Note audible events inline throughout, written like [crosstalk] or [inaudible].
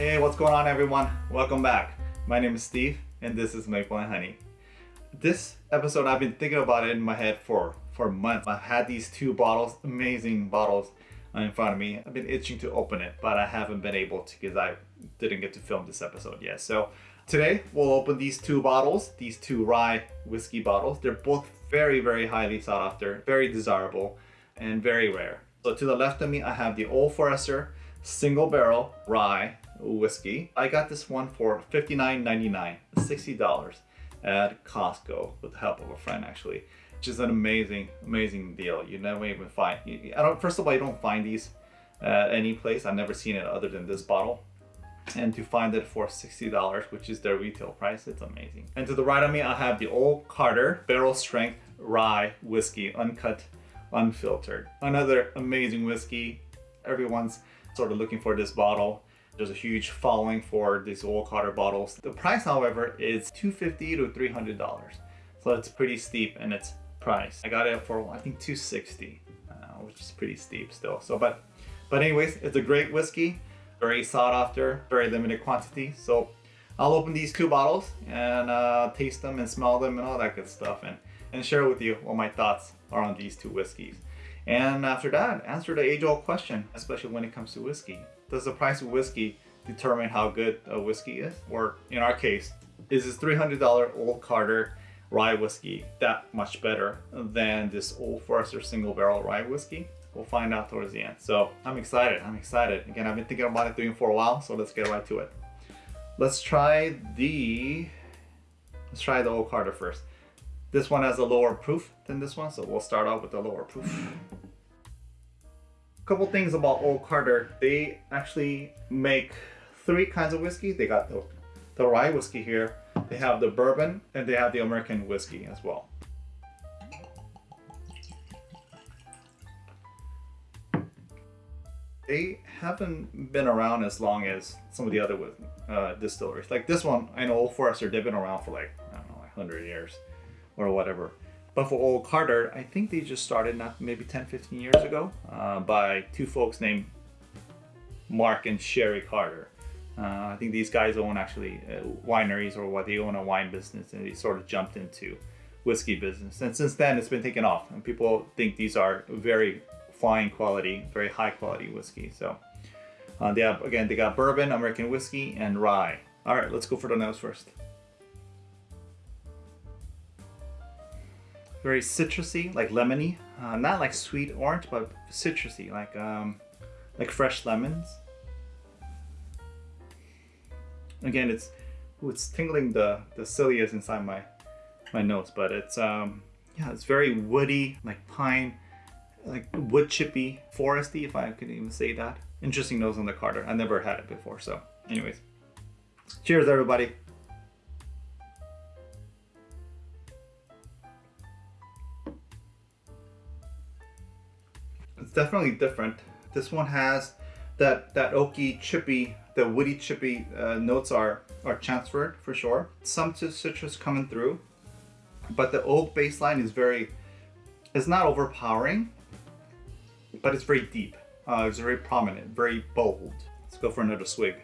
Hey, what's going on everyone? Welcome back. My name is Steve and this is Maple and Honey. This episode, I've been thinking about it in my head for, for months. I've had these two bottles, amazing bottles uh, in front of me. I've been itching to open it, but I haven't been able to because I didn't get to film this episode yet. So today we'll open these two bottles, these two rye whiskey bottles. They're both very, very highly sought after, very desirable, and very rare. So to the left of me, I have the Old Forester single barrel rye whiskey. I got this one for $59.99, $60 at Costco with the help of a friend actually, which is an amazing, amazing deal. You never even find, I don't, first of all, you don't find these at any place. I've never seen it other than this bottle. And to find it for $60, which is their retail price, it's amazing. And to the right of me, I have the Old Carter Barrel Strength Rye Whiskey, uncut, unfiltered. Another amazing whiskey. Everyone's sort of looking for this bottle. There's a huge following for these Old Carter bottles. The price, however, is 250 to $300. So it's pretty steep in its price. I got it for, I think, 260 uh, which is pretty steep still. So, but, but anyways, it's a great whiskey, very sought after, very limited quantity. So I'll open these two bottles and uh, taste them and smell them and all that good stuff and, and share with you what my thoughts are on these two whiskeys. And after that, answer the age-old question, especially when it comes to whiskey. Does the price of whiskey determine how good a whiskey is? Or in our case, is this $300 Old Carter rye whiskey that much better than this Old Forester single barrel rye whiskey? We'll find out towards the end. So I'm excited, I'm excited. Again, I've been thinking about it doing for a while, so let's get right to it. Let's try the, let's try the Old Carter first. This one has a lower proof than this one, so we'll start off with the lower proof. Couple things about Old Carter. They actually make three kinds of whiskey. They got the, the rye whiskey here, they have the bourbon, and they have the American whiskey as well. They haven't been around as long as some of the other uh, distilleries. Like this one, I know Old Forester, they've been around for like, I don't know, like 100 years or whatever. But for Old Carter, I think they just started not maybe 10, 15 years ago uh, by two folks named Mark and Sherry Carter. Uh, I think these guys own actually uh, wineries or what they own a wine business and they sort of jumped into whiskey business. And since then it's been taken off and people think these are very fine quality, very high quality whiskey. So uh, they have, again, they got bourbon, American whiskey and rye. All right, let's go for the nose first. Very citrusy, like lemony. Uh, not like sweet orange, but citrusy, like um, like fresh lemons. Again, it's it's tingling the the cilias inside my my nose, but it's um yeah, it's very woody, like pine, like wood chippy, foresty, if I could even say that. Interesting nose on the Carter. I never had it before, so anyways. Cheers, everybody. It's definitely different. This one has that that oaky, chippy, the woody, chippy uh, notes are are transferred for sure. Some citrus coming through, but the oak baseline is very, it's not overpowering, but it's very deep. Uh, it's very prominent, very bold. Let's go for another swig.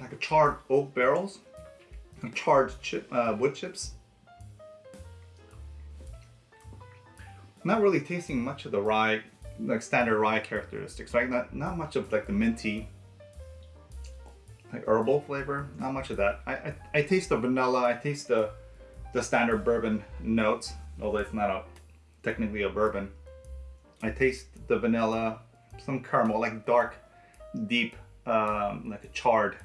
Like a charred oak barrels, charred chip, uh, wood chips. Not really tasting much of the rye, like standard rye characteristics, right? Not, not much of like the minty, like herbal flavor, not much of that. I, I, I taste the vanilla, I taste the, the standard bourbon notes, although it's not a technically a bourbon. I taste the vanilla, some caramel, like dark, deep, um, like a charred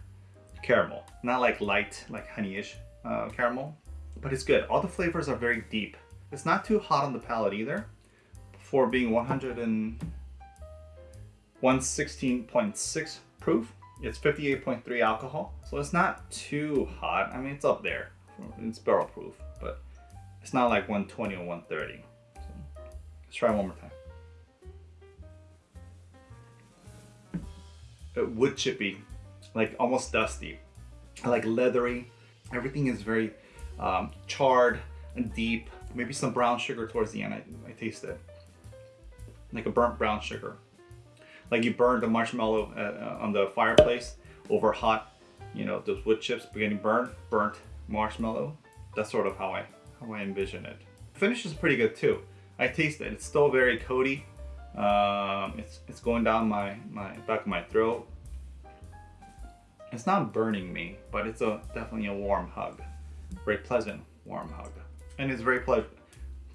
caramel. Not like light, like honeyish uh, caramel, but it's good. All the flavors are very deep. It's not too hot on the palate either for being 100 and 116.6 proof. It's 58.3 alcohol, so it's not too hot. I mean, it's up there. It's barrel proof, but it's not like 120 or 130. So let's try one more time. Uh, wood chippy, like almost dusty, like leathery. Everything is very um, charred and deep. Maybe some brown sugar towards the end. I, I taste it. Like a burnt brown sugar. Like you burn the marshmallow uh, on the fireplace over hot, you know, those wood chips getting burned, burnt marshmallow. That's sort of how I how I envision it. Finish is pretty good too. I taste it. It's still very coaty. Um, it's it's going down my my back of my throat. It's not burning me, but it's a definitely a warm hug, very pleasant warm hug, and it's very ple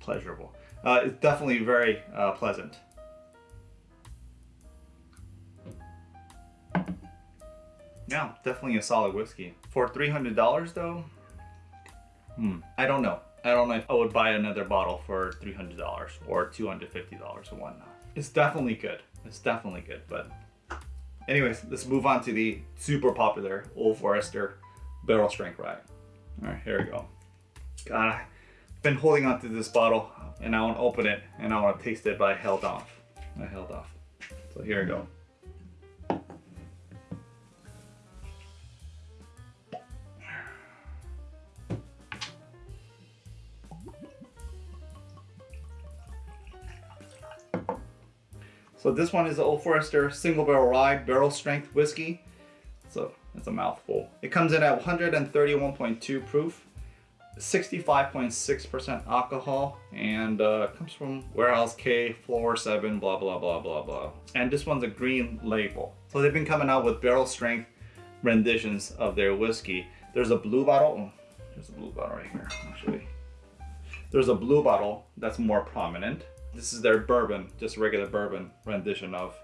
pleasurable. Uh, it's definitely very uh, pleasant. Yeah, definitely a solid whiskey. For $300 though, hmm, I don't know. I don't know if I would buy another bottle for $300 or $250 or whatnot. It's definitely good. It's definitely good, but anyways, let's move on to the super popular Old Forester Barrel Strength Rye. All right, here we go. God, I've been holding on to this bottle and I want to open it and I want to taste it, but I held off. I held off. So here we go. So this one is the Old Forester Single Barrel Rye Barrel Strength Whiskey. So it's a mouthful. It comes in at 131.2 proof, 65.6% alcohol, and uh, comes from Warehouse K, Floor 7, blah, blah, blah, blah, blah. And this one's a green label. So they've been coming out with barrel strength renditions of their whiskey. There's a blue bottle. Oh, there's a blue bottle right here, actually. There's a blue bottle that's more prominent. This is their bourbon, just regular bourbon rendition of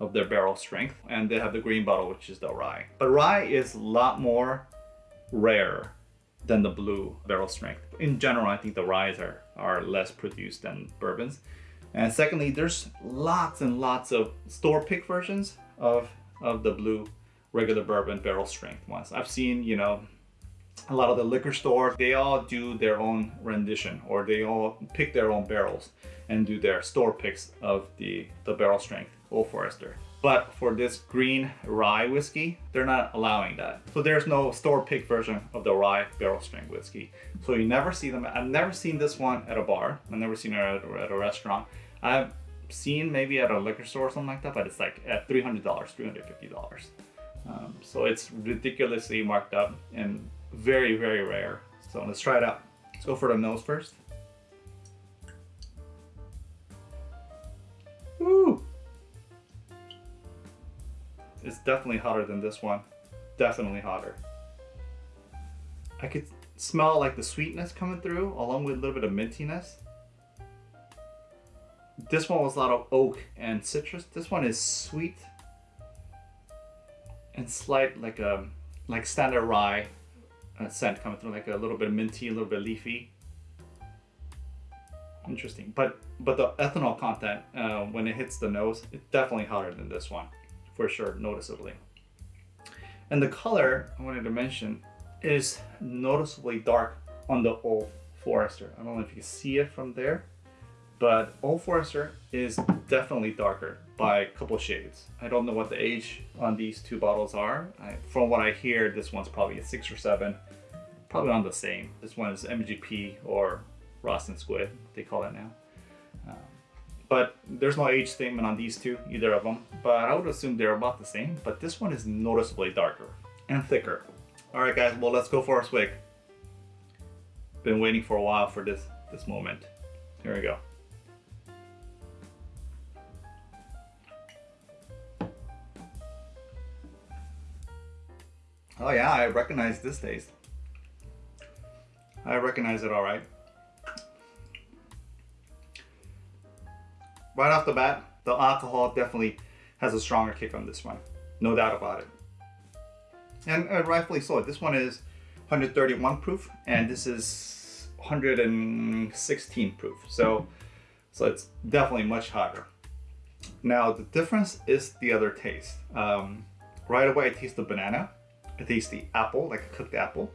of their barrel strength. And they have the green bottle, which is the rye. But rye is a lot more rare than the blue barrel strength. In general, I think the ryes are, are less produced than bourbons. And secondly, there's lots and lots of store pick versions of, of the blue regular bourbon barrel strength ones. I've seen, you know, a lot of the liquor stores, they all do their own rendition or they all pick their own barrels and do their store picks of the, the barrel strength Old Forester. But for this green rye whiskey, they're not allowing that. So there's no store pick version of the rye barrel strength whiskey. So you never see them. I've never seen this one at a bar. I've never seen it at a, at a restaurant. I've seen maybe at a liquor store or something like that, but it's like at $300, $350. Um, so it's ridiculously marked up and very, very rare. So let's try it out. Let's go for the nose first. It's definitely hotter than this one. Definitely hotter. I could smell like the sweetness coming through along with a little bit of mintiness. This one was a lot of oak and citrus. This one is sweet and slight like a um, like standard rye uh, scent coming through, like a little bit minty, a little bit leafy. Interesting, but but the ethanol content uh, when it hits the nose, it's definitely hotter than this one, for sure, noticeably. And the color I wanted to mention is noticeably dark on the Old Forester. I don't know if you can see it from there, but Old Forester is definitely darker by a couple shades. I don't know what the age on these two bottles are. I, from what I hear, this one's probably a six or seven, probably on the same. This one is MGP or Ross and Squibb, they call it now. But there's no age statement on these two, either of them. But I would assume they're about the same, but this one is noticeably darker and thicker. All right, guys, well, let's go for a swig. Been waiting for a while for this, this moment. Here we go. Oh yeah, I recognize this taste. I recognize it all right. Off the bat, the alcohol definitely has a stronger kick on this one. No doubt about it. And, and rightfully so. This one is 131 proof and this is 116 proof. So, so it's definitely much hotter. Now the difference is the other taste. Um, right away I taste the banana I taste the apple, like a cooked apple,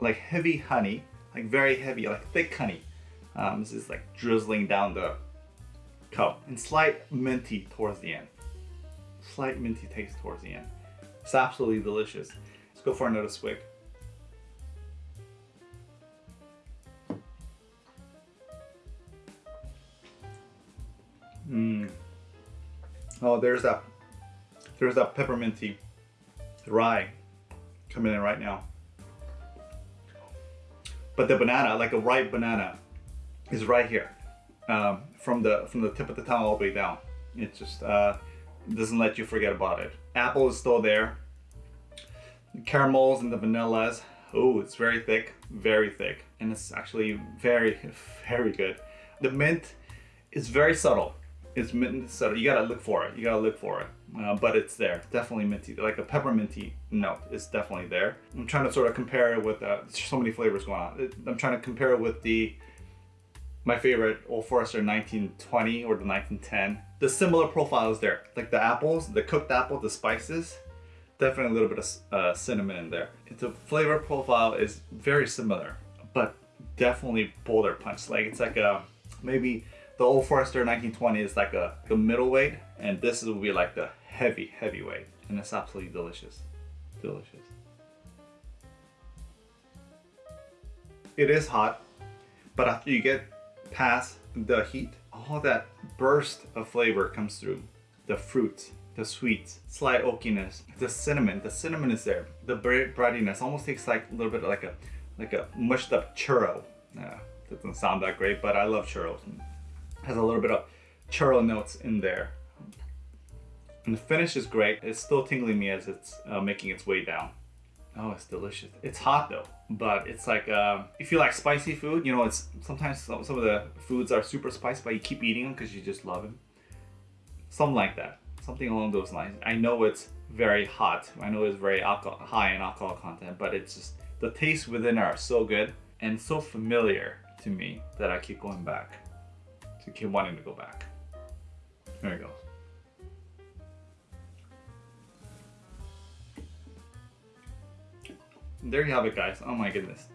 like heavy honey, like very heavy, like thick honey. Um, this is like drizzling down the cup and slight minty towards the end. Slight minty taste towards the end. It's absolutely delicious. Let's go for another swig. Mm. Oh, there's that, there's that pepperminty rye coming in right now. But the banana, like a ripe banana, is right here, um, from the from the tip of the tongue all the way down. It just uh, doesn't let you forget about it. Apple is still there. The caramels and the vanillas. Oh, it's very thick, very thick, and it's actually very, [laughs] very good. The mint is very subtle. It's mint subtle. You gotta look for it. You gotta look for it. Uh, but it's there. Definitely minty. Like a pepperminty note is definitely there. I'm trying to sort of compare it with, uh, so many flavors going on. I'm trying to compare it with the, my favorite Old Forester 1920 or the 1910. The similar profile is there. Like the apples, the cooked apple, the spices, definitely a little bit of uh, cinnamon in there. The flavor profile is very similar, but definitely bolder punch. Like it's like a, maybe the Old Forester 1920 is like a, a middleweight and this will be like the heavy heavyweight and it's absolutely delicious delicious it is hot but after you get past the heat all that burst of flavor comes through the fruit, the sweets slight oakiness the cinnamon the cinnamon is there the breadiness almost tastes like a little bit like a like a mushed up churro uh, doesn't sound that great but i love churros has a little bit of churro notes in there and the finish is great. It's still tingling me as it's uh, making its way down. Oh, it's delicious. It's hot though, but it's like, uh, if you like spicy food, you know, it's sometimes some, some of the foods are super spicy, but you keep eating them because you just love them. Something like that. Something along those lines. I know it's very hot. I know it's very alcohol, high in alcohol content, but it's just, the tastes within are so good and so familiar to me that I keep going back. To keep wanting to go back. There you go. There you have it guys. Oh my goodness.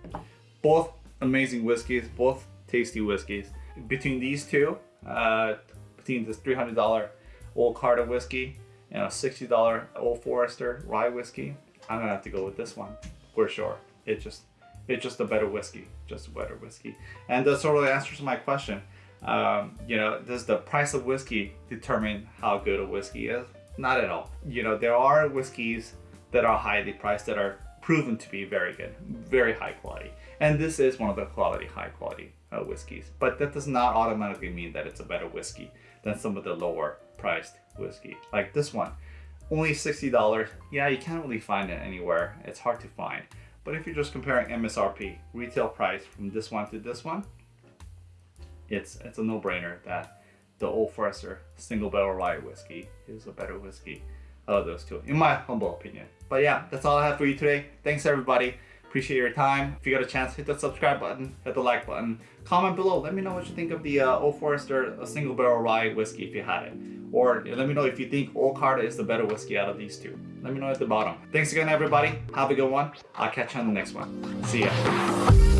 Both amazing whiskeys both tasty whiskeys. Between these two uh, between this $300 old Carter whiskey and a $60 old Forester rye whiskey I'm gonna have to go with this one for sure. It just it's just a better whiskey just a better whiskey. And that sort of answers my question. Um, you know does the price of whiskey determine how good a whiskey is? Not at all. You know there are whiskeys that are highly priced that are proven to be very good, very high quality. And this is one of the quality, high quality uh, whiskeys. But that does not automatically mean that it's a better whiskey than some of the lower priced whiskey. Like this one, only $60. Yeah, you can't really find it anywhere. It's hard to find. But if you're just comparing MSRP, retail price from this one to this one, it's, it's a no-brainer that the Old Forester single barrel rye whiskey is a better whiskey of those two, in my humble opinion. But yeah, that's all I have for you today. Thanks everybody. Appreciate your time. If you got a chance, hit the subscribe button, hit the like button. Comment below. Let me know what you think of the uh, Old Forester single barrel rye whiskey if you had it. Or let me know if you think Old Carter is the better whiskey out of these two. Let me know at the bottom. Thanks again, everybody. Have a good one. I'll catch you on the next one. See ya.